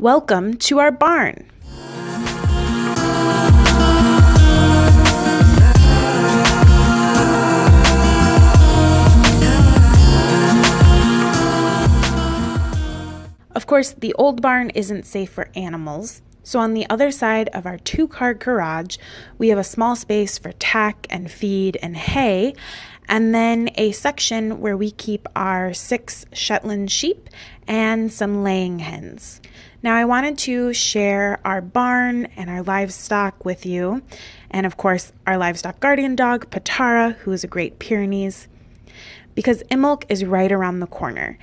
Welcome to our barn. Of course, the old barn isn't safe for animals, so on the other side of our two car garage, we have a small space for tack and feed and hay, and then a section where we keep our six Shetland sheep and some laying hens. Now, I wanted to share our barn and our livestock with you, and of course, our livestock guardian dog, Patara, who is a Great Pyrenees, because Imbolc is right around the corner.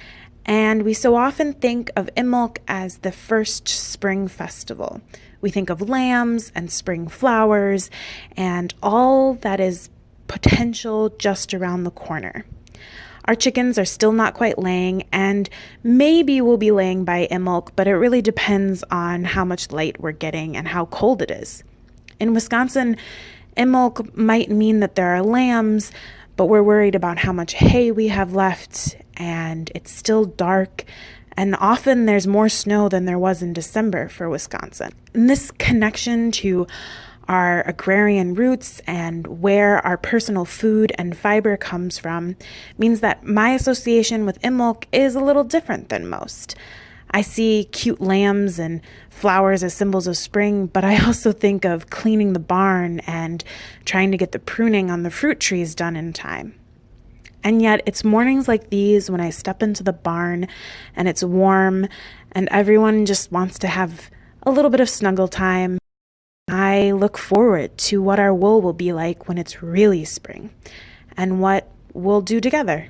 And we so often think of Imbolc as the first spring festival. We think of lambs and spring flowers and all that is potential just around the corner. Our chickens are still not quite laying, and maybe we'll be laying by Imbolc, but it really depends on how much light we're getting and how cold it is. In Wisconsin, Imbolc might mean that there are lambs, but we're worried about how much hay we have left and it's still dark. And often there's more snow than there was in December for Wisconsin. And this connection to our agrarian roots and where our personal food and fiber comes from means that my association with Imbolc is a little different than most. I see cute lambs and flowers as symbols of spring, but I also think of cleaning the barn and trying to get the pruning on the fruit trees done in time. And yet, it's mornings like these when I step into the barn and it's warm and everyone just wants to have a little bit of snuggle time. I look forward to what our wool will be like when it's really spring and what we'll do together.